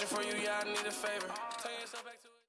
question for you, yeah, I need a favor.